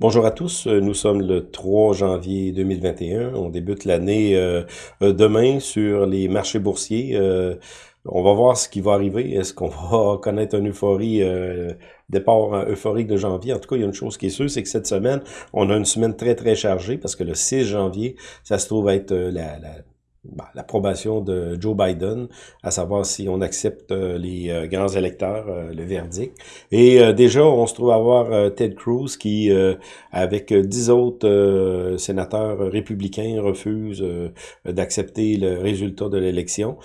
Bonjour à tous, euh, nous sommes le 3 janvier 2021, on débute l'année euh, euh, demain sur les marchés boursiers. on va voir ce qui va arriver, est-ce qu'on va connaître une euphorie, départ euphorique de janvier? En tout cas, il y a une chose qui est sûre, c'est que cette semaine, on a une semaine très très chargée parce que le 6 janvier, ça se trouve être la bah, l'approbation de Joe Biden, à savoir si on accepte euh, les euh, grands électeurs, euh, le verdict. Et déjà, on se trouve à voir Ted Cruz qui, avec dix autres sénateurs républicains, refuse d'accepter le résultat de l'élection.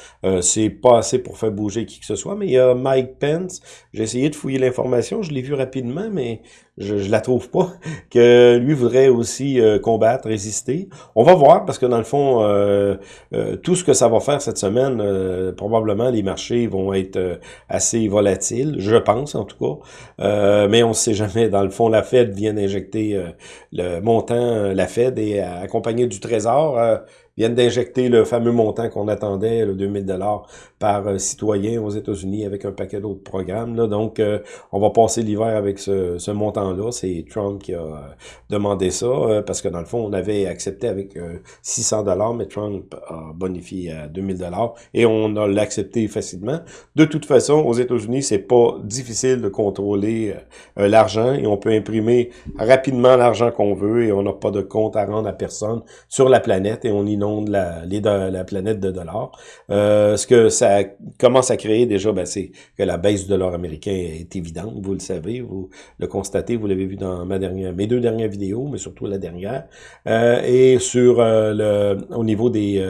C'est pas assez pour faire bouger qui que ce soit, mais il y a Mike Pence. J'ai essayé de fouiller l'information, je l'ai vu rapidement, mais je, je la trouve pas, que lui voudrait aussi euh, combattre, résister. On va voir, parce que dans le fond, euh, euh, tout ce que ça va faire cette semaine, probablement les marchés vont être assez volatiles, je pense en tout cas, mais on ne sait jamais. Dans le fond, la Fed vient d'injecter le montant, la Fed est accompagnée du Trésor, viennent d'injecter le fameux montant qu'on attendait, le 2000 dollars par euh, citoyen aux États-Unis avec un paquet d'autres programmes. Là. Donc, euh, on va passer l'hiver avec ce, montant-là. C'est Trump qui a euh, demandé ça parce que dans le fond, on avait accepté avec 600 dollars, mais Trump a bonifié à 2000 dollars et on a l'accepté facilement. De toute façon, aux États-Unis, c'est pas difficile de contrôler l'argent et on peut imprimer rapidement l'argent qu'on veut et on n'a pas de compte à rendre à personne sur la planète et on inonde de la, planète de dollars. Euh, ce que ça commence à créer déjà, ben, c'est que la baisse du dollar américain est évidente, vous le savez, vous le constatez, vous l'avez vu dans ma dernière, mes deux dernières vidéos, mais surtout la dernière. Euh, et sur euh, le, au niveau des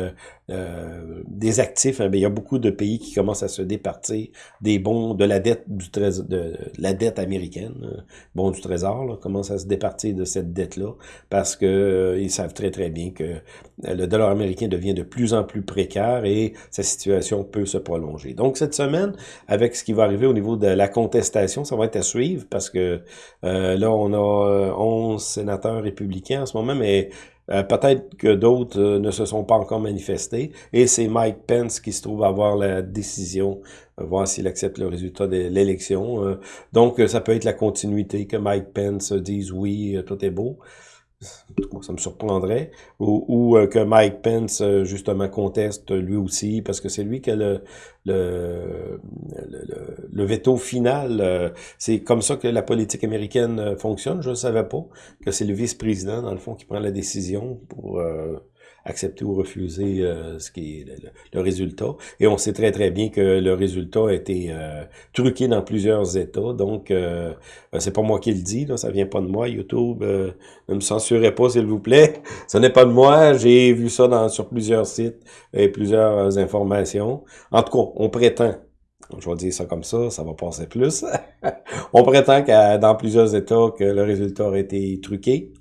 euh, des actifs, hein, il y a beaucoup de pays qui commencent à se départir des bons de la dette du trésor, de, la dette américaine, euh, bon du trésor, là, commencent à se départir de cette dette-là parce que euh, ils savent très très bien que le dollar américain devient de plus en plus précaire et sa situation peut se prolonger. Donc cette semaine, avec ce qui va arriver au niveau de la contestation, ça va être à suivre parce que là on a 11 sénateurs républicains en ce moment, mais euh, peut-être que d'autres euh, ne se sont pas encore manifestés. Et c'est Mike Pence qui se trouve avoir la décision, euh, voir s'il accepte le résultat de l'élection. donc, ça peut être la continuité, que Mike Pence dise oui, tout est beau ça me surprendrait, ou, ou euh, que Mike Pence, euh, justement, conteste lui aussi, parce que c'est lui qui a le, le, le, veto final. Euh, c'est comme ça que la politique américaine fonctionne, je ne savais pas, que c'est le vice-président, dans le fond, qui prend la décision pour accepter ou refuser euh, ce qui est le, résultat. Et on sait très très bien que le résultat a été euh, truqué dans plusieurs États. Donc, euh, c'est pas moi qui le dis, là, ça vient pas de moi. YouTube, ne me censurez pas, s'il vous plaît. Ce n'est pas de moi. J'ai vu ça sur plusieurs sites et plusieurs informations. En tout cas, on prétend je vais dire ça comme ça, ça va passer plus. on prétend que dans plusieurs États que le résultat a été truqué.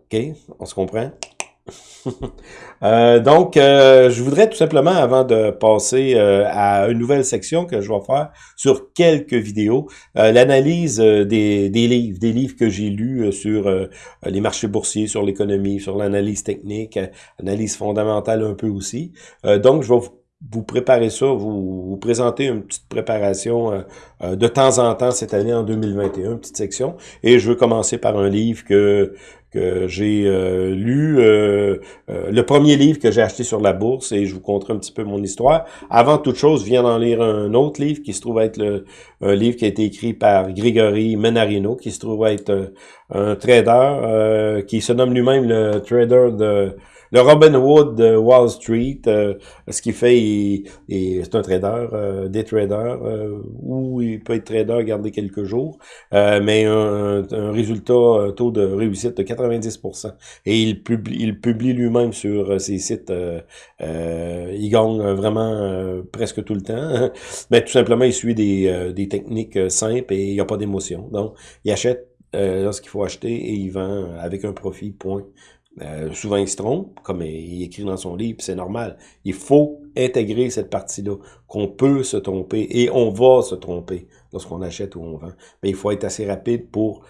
OK, on se comprend? Euh, donc, euh, je voudrais tout simplement, avant de passer euh, à une nouvelle section que je vais faire sur quelques vidéos, l'analyse des, des, livres, des livres que j'ai lus sur les marchés boursiers, sur l'économie, sur l'analyse technique, analyse fondamentale un peu aussi. donc, je vais vous vous préparez ça, vous, vous présentez une petite préparation de temps en temps cette année en 2021, une petite section. Et je veux commencer par un livre que que j'ai euh, lu, euh, euh, le premier livre que j'ai acheté sur la bourse, et je vous conterai un petit peu mon histoire. Avant toute chose, je viens d'en lire un autre livre qui se trouve être le, un livre qui a été écrit par Grégory Menarino, qui se trouve être un trader, qui se nomme lui-même le trader de le Robin Hood de Wall Street, euh, ce qu'il fait, c'est un trader, euh, des traders, euh, ou il peut être trader, garder quelques jours, mais un, résultat, un taux de réussite de 90%. Et il publie, il publie lui-même sur ses sites, il gagne vraiment presque tout le temps. mais tout simplement, il suit des, des techniques simples et il n'y a pas d'émotion. Donc, il achète lorsqu'il faut acheter et il vend avec un profit, point. Euh, souvent, il se trompe, comme il écrit dans son livre, c'est normal. Il faut intégrer cette partie-là, qu'on peut se tromper et on va se tromper lorsqu'on achète ou on vend. Mais il faut être assez rapide pour,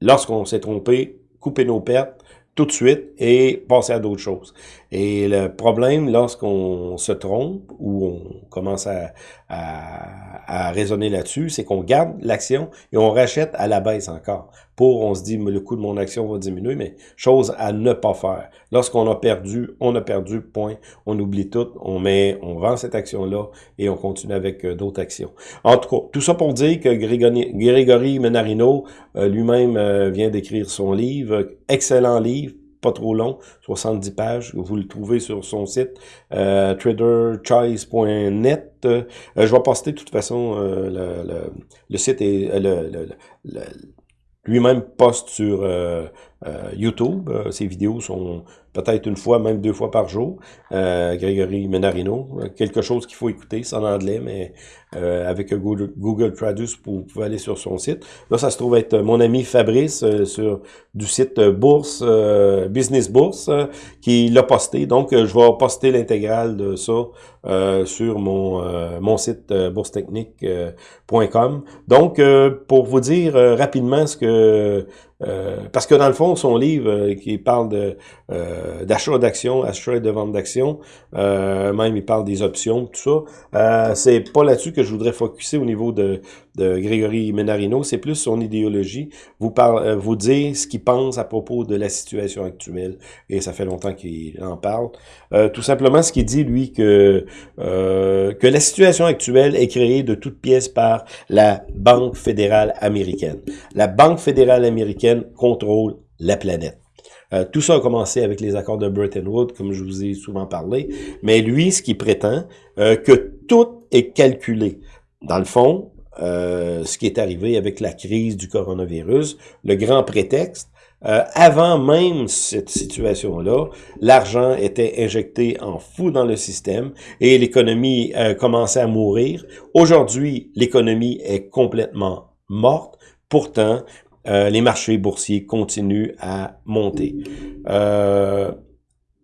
lorsqu'on s'est trompé, couper nos pertes tout de suite et passer à d'autres choses. Et le problème, lorsqu'on se trompe ou on commence à, à, à raisonner là-dessus, c'est qu'on garde l'action et on rachète à la baisse encore. pour, on se dit, le coût de mon action va diminuer, mais chose à ne pas faire. Lorsqu'on a perdu, on a perdu, point. On oublie tout, on met, on vend cette action-là et on continue avec euh, d'autres actions. En tout cas, tout ça pour dire que Grégory, Grégory Menarino euh, lui-même euh, vient d'écrire son livre, excellent livre, pas trop long, 70 pages. Vous le trouvez sur son site euh, traderchoice.net. Euh, je vais poster de toute façon euh, le, site et le, lui-même poste sur YouTube. ses vidéos sont peut-être une fois, même deux fois par jour. Euh, Grégory Menarino, quelque chose qu'il faut écouter, c'est en anglais, mais euh, avec Google, Traduce, vous pouvez aller sur son site. Là, ça se trouve être mon ami Fabrice euh, sur du site Bourse, euh, Business Bourse, qui l'a posté. Donc, je vais poster l'intégrale de ça sur mon site boursetechnique.com. Donc, pour vous dire rapidement ce que euh, parce que dans le fond, son livre euh, qui parle euh, d'achat d'actions, achat et de vente d'actions, même il parle des options, tout ça. c'est pas là-dessus que je voudrais focuser au niveau de, de Grégory Menarino, c'est plus son idéologie, vous, parle, vous dire ce qu'il pense à propos de la situation actuelle, et ça fait longtemps qu'il en parle. tout simplement, ce qu'il dit, lui, que, que la situation actuelle est créée de toutes pièces par la Banque fédérale américaine. La Banque fédérale américaine contrôle la planète. Euh, tout ça a commencé avec les accords de Bretton Woods, comme je vous ai souvent parlé. Mais lui, ce qui prétend, euh, que tout est calculé. Dans le fond, euh, ce qui est arrivé avec la crise du coronavirus, le grand prétexte, avant même cette situation-là, l'argent était injecté en fou dans le système et l'économie commençait à mourir. Aujourd'hui, l'économie est complètement morte. Pourtant, euh, les marchés boursiers continuent à monter. Euh,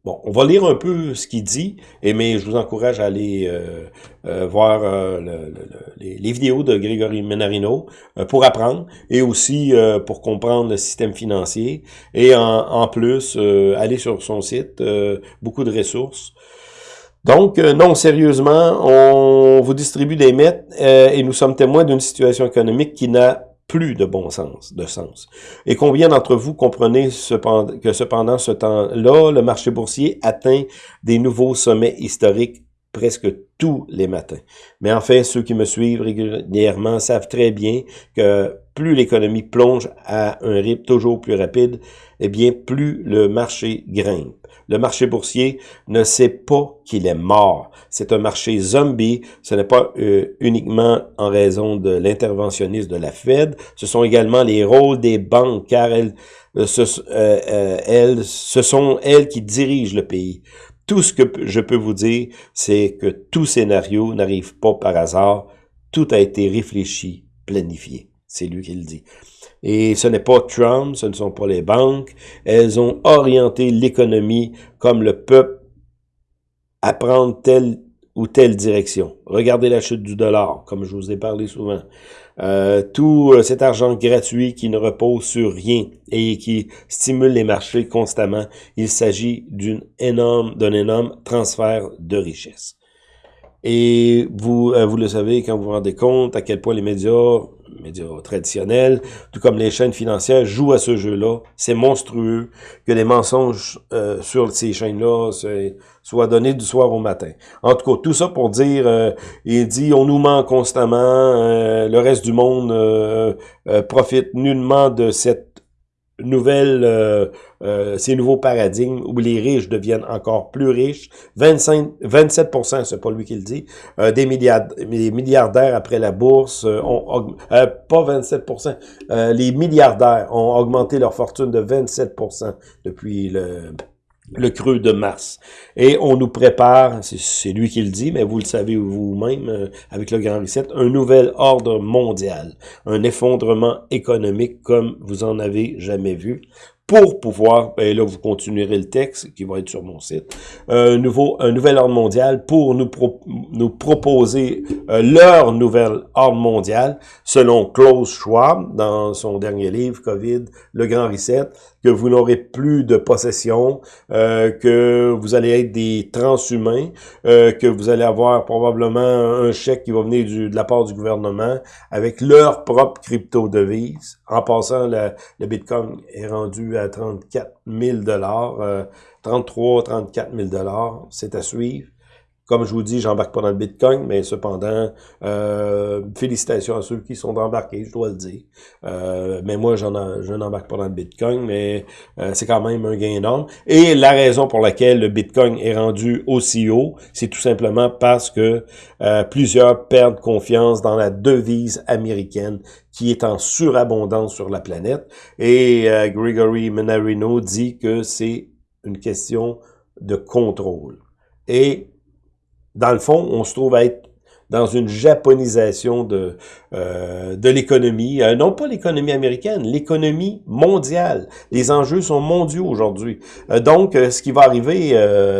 bon, on va lire un peu ce qu'il dit, et mais je vous encourage à aller euh, voir les, vidéos de Grégory Menarino pour apprendre, et aussi pour comprendre le système financier, et en, en plus, aller sur son site, beaucoup de ressources. Donc, non, sérieusement, on vous distribue des mètres et nous sommes témoins d'une situation économique qui n'a plus de bon sens, de sens. Et combien d'entre vous comprenez que cependant ce temps-là, le marché boursier atteint des nouveaux sommets historiques presque tous les matins. Mais enfin, ceux qui me suivent régulièrement savent très bien que plus l'économie plonge à un rythme toujours plus rapide, eh bien, plus le marché grimpe. Le marché boursier ne sait pas qu'il est mort. C'est un marché zombie. Ce n'est pas euh, uniquement en raison de l'interventionnisme de la Fed. Ce sont également les rôles des banques, car elles, euh, euh, elles, ce sont elles qui dirigent le pays. Tout ce que je peux vous dire, c'est que tout scénario n'arrive pas par hasard. Tout a été réfléchi, planifié. C'est lui qui le dit. Et ce n'est pas Trump, ce ne sont pas les banques. Elles ont orienté l'économie comme le peuple à prendre telle ou telle direction. Regardez la chute du dollar, comme je vous ai parlé souvent. Euh, tout euh, cet argent gratuit qui ne repose sur rien et qui stimule les marchés constamment, il s'agit énorme, d'un énorme transfert de richesse. Et vous, euh, vous le savez quand vous vous rendez compte à quel point les médias médias traditionnels, tout comme les chaînes financières, jouent à ce jeu-là. C'est monstrueux que les mensonges euh, sur ces chaînes-là soient donnés du soir au matin. En tout cas, tout ça pour dire, euh, il dit, on nous ment constamment, euh, le reste du monde profite nullement de cette nouvelle, euh, euh, ces nouveaux paradigmes où les riches deviennent encore plus riches. 25, 27% c'est pas lui qui le dit, euh, des, milliardaires, des milliardaires après la bourse ont pas 27 les milliardaires ont augmenté leur fortune de 27% depuis le le creux de mars. Et on nous prépare, c'est lui qui le dit, mais vous le savez vous-même euh, avec le Grand Reset, un nouvel ordre mondial, un effondrement économique comme vous en avez jamais vu. pour pouvoir, et là vous continuerez le texte qui va être sur mon site, un nouveau, un nouvel ordre mondial pour nous, nous proposer euh, leur nouvel ordre mondial selon Klaus Schwab dans son dernier livre Covid, le grand reset, que vous n'aurez plus de possession, euh, que vous allez être des transhumains, euh, que vous allez avoir probablement un chèque qui va venir du, de la part du gouvernement avec leur propre crypto-devise. En passant, le, le Bitcoin est rendu à 34 000 dollars, 33, 34 000 dollars. C'est à suivre. Comme je vous dis, j'embarque pas dans le Bitcoin, mais cependant, euh, félicitations à ceux qui sont embarqués, je dois le dire. Euh, mais moi, j'en je n'embarque pas dans le Bitcoin, mais euh, c'est quand même un gain énorme. Et la raison pour laquelle le Bitcoin est rendu aussi haut, c'est tout simplement parce que plusieurs perdent confiance dans la devise américaine qui est en surabondance sur la planète. Et Gregory Menarino dit que c'est une question de contrôle. Et dans le fond, on se trouve à être dans une japonisation de, euh, de l'économie, euh, non pas l'économie américaine, l'économie mondiale. Les enjeux sont mondiaux aujourd'hui. Euh, donc, ce qui va arriver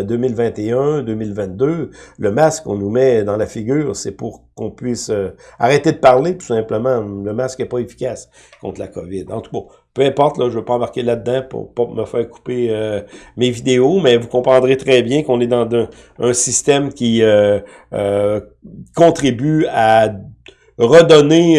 2021, 2022, le masque qu'on nous met dans la figure, c'est pour qu'on puisse arrêter de parler, tout simplement. Le masque n'est pas efficace contre la COVID. En tout cas, peu importe, là, je ne veux pas embarquer là-dedans pour pas me faire couper euh, mes vidéos, mais vous comprendrez très bien qu'on est dans un, système qui euh, euh, contribue à redonner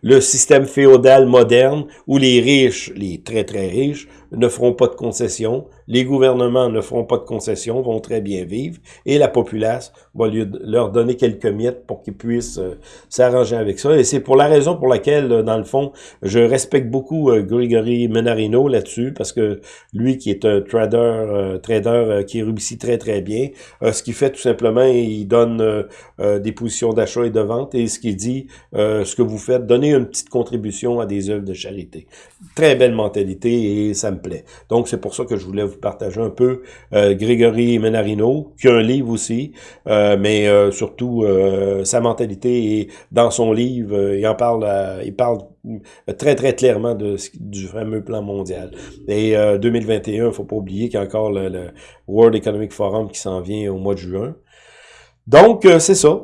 le système féodal moderne où les riches, les très très riches, ne feront pas de concessions, les gouvernements ne feront pas de concessions, vont très bien vivre, et la populace va leur donner quelques miettes pour qu'ils puissent euh, s'arranger avec ça. Et c'est pour la raison pour laquelle, euh, dans le fond, je respecte beaucoup euh, Gregory Menarino là-dessus, parce que lui qui est un trader, trader qui réussit très très bien, ce qu'il fait tout simplement, il donne des positions d'achat et de vente, et ce qu'il dit, ce que vous faites, donnez une petite contribution à des œuvres de charité. Très belle mentalité, et ça Donc c'est pour ça que je voulais vous partager un peu euh, Grégory Menarino, qui a un livre aussi, euh, mais euh, surtout sa mentalité et dans son livre, il en parle, il parle très très clairement de, du fameux plan mondial. Et 2021, il faut pas oublier qu'il y a encore le, le World Economic Forum qui s'en vient au mois de juin. Donc c'est ça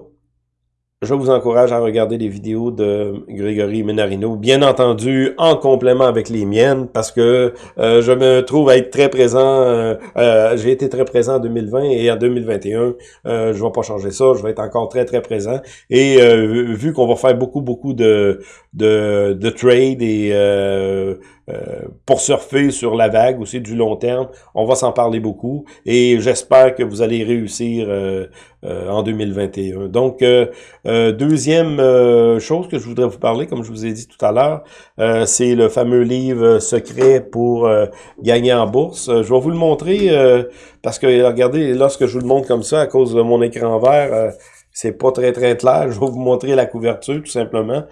je vous encourage à regarder les vidéos de Grégory Menarino, bien entendu en complément avec les miennes, parce que euh, je me trouve à être très présent, euh, euh, j'ai été très présent en 2020 et en 2021, euh, je vais pas changer ça, je vais être encore très très présent. Et vu qu'on va faire beaucoup beaucoup de, de, de trade et euh, pour surfer sur la vague aussi du long terme. On va s'en parler beaucoup et j'espère que vous allez réussir euh, euh, en 2021. Donc, deuxième chose que je voudrais vous parler, comme je vous ai dit tout à l'heure, c'est le fameux livre secret pour gagner en bourse. je vais vous le montrer parce que, regardez, lorsque je vous le montre comme ça, à cause de mon écran vert, c'est pas très très clair. Je vais vous montrer la couverture tout simplement.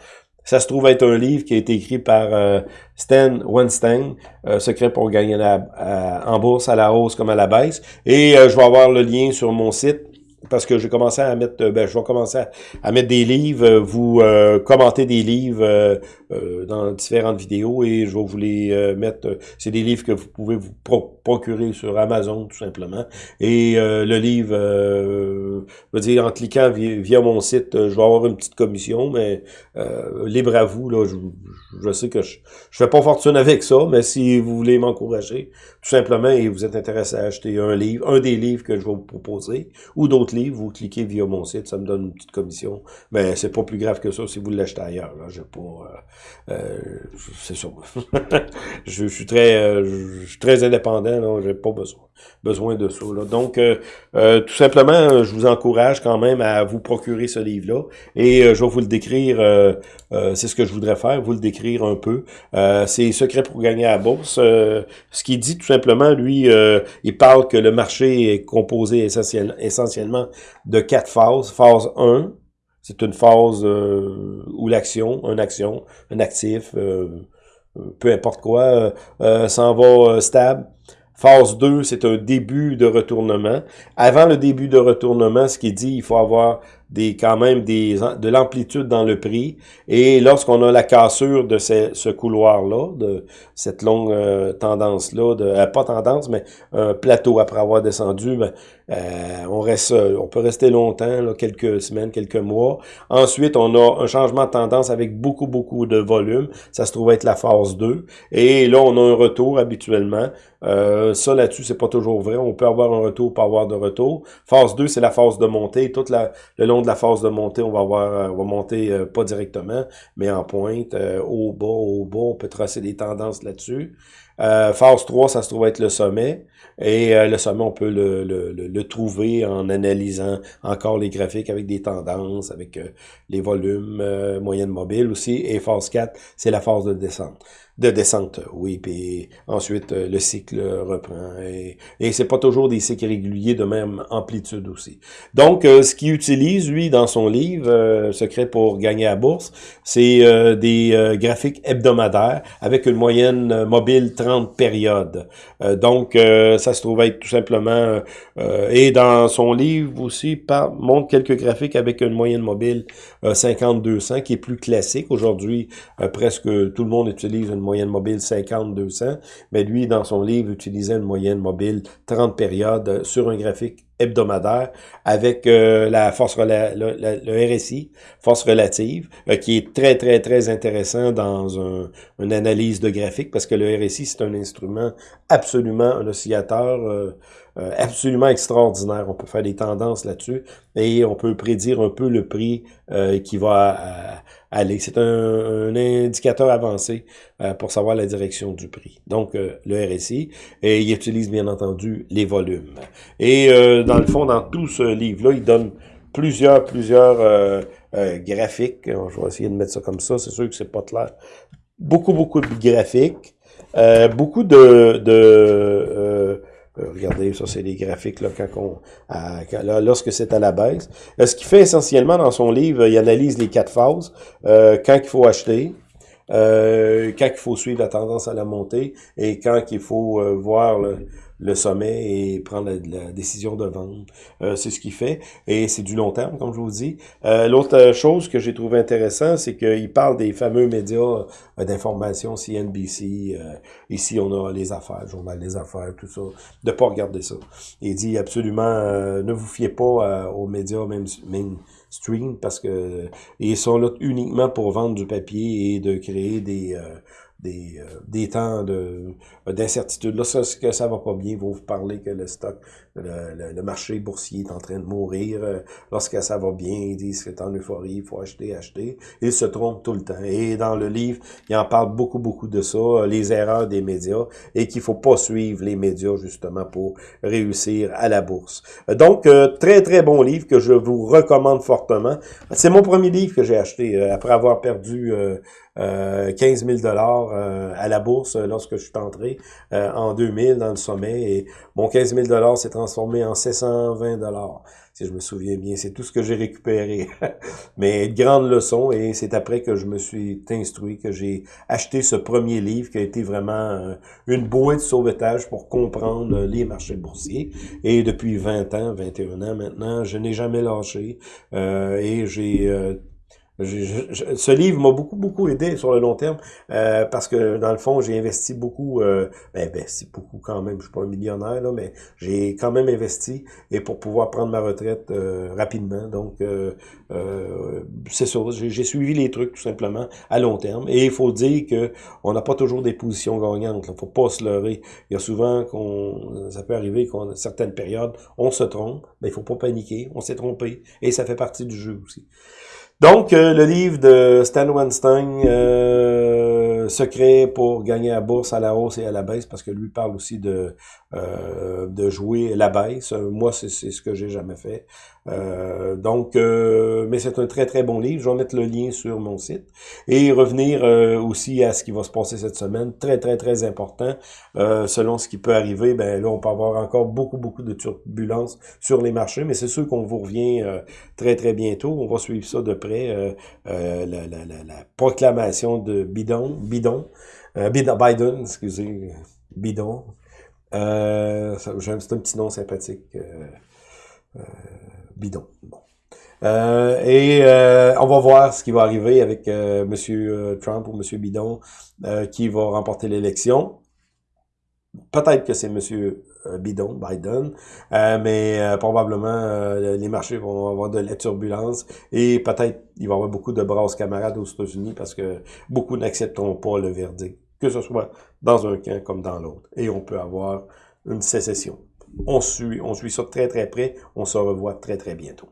Ça se trouve être un livre qui a été écrit par euh, Stan Weinstein, euh, Secret pour gagner la, en bourse à la hausse comme à la baisse. Et euh, je vais avoir le lien sur mon site parce que j'ai commencé à mettre, ben, je vais commencer à, mettre des livres, vous euh, commenter des livres euh, euh, dans différentes vidéos et je vais vous les mettre. C'est des livres que vous pouvez vous procurer sur Amazon tout simplement. Et le livre, je veux dire, en cliquant via, mon site, je vais avoir une petite commission, mais libre à vous. Là, je, je sais que je, je fais pas fortune avec ça, mais si vous voulez m'encourager, tout simplement, et vous êtes intéressé à acheter un livre, un des livres que je vais vous proposer, ou d'autres livres, vous cliquez via mon site, ça me donne une petite commission. Mais c'est pas plus grave que ça si vous l'achetez ailleurs. J'ai pas, euh, euh c'est ça. je, suis très, euh, je suis très indépendant. Là, j'ai pas besoin, besoin de ça. Là. Donc, euh, tout simplement, je vous encourage quand même à vous procurer ce livre-là, et je vais vous le décrire. c'est ce que je voudrais faire, vous le décrire un peu. c'est secret pour gagner à la bourse. ce qu'il dit tout simplement, lui, il parle que le marché est composé essentiellement de quatre phases. Phase 1, c'est une phase euh, où l'action, une action, un actif, euh, peu importe quoi, euh, s'en va stable. Phase 2, c'est un début de retournement. Avant le début de retournement, ce qui dit, il faut avoir des quand même des de l'amplitude dans le prix. Et lorsqu'on a la cassure de ce, couloir-là, de cette longue euh, tendance-là, de euh, pas tendance, mais un plateau après avoir descendu, ben, euh, on reste, on peut rester longtemps, quelques semaines, quelques mois. Ensuite, on a un changement de tendance avec beaucoup, beaucoup de volume. Ça se trouve être la phase 2. Et là, on a un retour habituellement. Euh, ça, là-dessus, c'est pas toujours vrai. On peut avoir un retour, pas avoir de retour. Phase 2, c'est la phase de montée. Toute la, le long de la phase de montée, on va avoir, euh, on va monter euh, pas directement, mais en pointe, au bas, au bas. On peut tracer des tendances là-dessus. Phase 3, ça se trouve être le sommet. Et le sommet, on peut le, trouver en analysant encore les graphiques avec des tendances, avec les volumes, moyennes mobiles aussi. Et phase 4, c'est la phase de descente de descente, oui, puis ensuite euh, le cycle reprend. Et, et c'est pas toujours des cycles réguliers de même amplitude aussi. Donc, euh, ce qu'il utilise, lui, dans son livre, euh, Secret pour gagner à bourse, c'est des graphiques hebdomadaires avec une moyenne mobile 30 périodes. donc, ça se trouve être tout simplement... et dans son livre aussi, par, montre quelques graphiques avec une moyenne mobile 50-200, qui est plus classique. Aujourd'hui, presque tout le monde utilise une moyenne mobile 50-200, mais lui, dans son livre, utilisait une moyenne mobile 30 périodes sur un graphique hebdomadaire avec euh, la force le, RSI, force relative, euh, qui est très, très, très intéressant dans un, une analyse de graphique parce que le RSI, c'est un instrument absolument, un oscillateur euh, absolument extraordinaire. On peut faire des tendances là-dessus et on peut prédire un peu le prix qui va aller. C'est un, indicateur avancé pour savoir la direction du prix. Donc, le RSI, et il utilise bien entendu les volumes. Et dans le fond, dans tout ce livre-là, il donne plusieurs, plusieurs euh, euh, graphiques. Je vais essayer de mettre ça comme ça, c'est sûr que c'est pas clair. Beaucoup, beaucoup de graphiques. Euh, beaucoup de... de regardez, ça c'est les graphiques là, quand on, lorsque c'est à la baisse. ce qu'il fait essentiellement dans son livre, il analyse les quatre phases. quand il faut acheter, quand il faut suivre la tendance à la montée et quand il faut voir le, le sommet et prendre la, décision de vendre. Euh, c'est ce qu'il fait. Et c'est du long terme, comme je vous dis. Euh, L'autre chose que j'ai trouvé intéressant, c'est qu'il parle des fameux médias euh, d'information, CNBC. Euh, ici, on a les affaires, le journal des affaires, tout ça. De pas regarder ça. Il dit absolument, ne vous fiez pas aux médias même mainstream parce que ils sont là uniquement pour vendre du papier et de créer des des, euh, des temps de d'incertitude. Là, ça, va pas bien, vous vous parler que le stock, le, le, marché boursier est en train de mourir. Euh, lorsque ça va bien, ils disent que c'est en euphorie, il faut acheter, acheter. Ils se trompent tout le temps. Et dans le livre, il en parle beaucoup, beaucoup de ça, euh, les erreurs des médias, et qu'il faut pas suivre les médias, justement, pour réussir à la bourse. Donc, très, très bon livre que je vous recommande fortement. C'est mon premier livre que j'ai acheté après avoir perdu euh, 15 000 dollars euh, à la bourse euh, lorsque je suis entré euh, en 2000 dans le sommet et mon 15 000 dollars s'est transformé en 720 dollars si je me souviens bien. C'est tout ce que j'ai récupéré. Mais grande leçon et c'est après que je me suis instruit que j'ai acheté ce premier livre qui a été vraiment une bouée de sauvetage pour comprendre les marchés boursiers. Et depuis 20 ans 21 ans maintenant je n'ai jamais lâché et j'ai ce livre m'a beaucoup, beaucoup aidé sur le long terme euh, parce que, dans le fond, j'ai investi beaucoup, euh, ben, investi beaucoup quand même, je suis pas un millionnaire, là, mais j'ai quand même investi et pour pouvoir prendre ma retraite euh, rapidement. Donc, euh, c'est ça, j'ai suivi les trucs tout simplement à long terme. Et il faut dire que on n'a pas toujours des positions gagnantes, il faut pas se leurrer. Il y a souvent qu'on, ça peut arriver qu'en certaines périodes, on se trompe, mais il faut pas paniquer, on s'est trompé et ça fait partie du jeu aussi. Donc, euh, le livre de Stan Weinstein, euh, Secret pour gagner la bourse à la hausse et à la baisse, parce que lui parle aussi de euh, de jouer la baisse. Moi, c'est ce que j'ai jamais fait. Euh, donc, euh, mais c'est un très très bon livre. Je vais mettre le lien sur mon site et revenir aussi à ce qui va se passer cette semaine. Très très très important. selon ce qui peut arriver, ben là, on peut avoir encore beaucoup beaucoup de turbulences sur les marchés, mais c'est sûr qu'on vous revient très très bientôt. On va suivre ça de près. La, la, la, la, proclamation de Bidon, Bidon, Biden, excusez, Bidon, euh, c'est un petit nom sympathique. Euh, euh, bidon. Euh, et on va voir ce qui va arriver avec Monsieur Trump ou Monsieur Bidon qui va remporter l'élection. Peut-être que c'est Monsieur Bidon, Biden, mais probablement les marchés vont avoir de la turbulence et peut-être il va y avoir beaucoup de brasses camarades aux États-Unis parce que beaucoup n'accepteront pas le verdict, que ce soit dans un camp comme dans l'autre. Et on peut avoir une sécession. On suit, on suit ça très très près. On se revoit très très bientôt.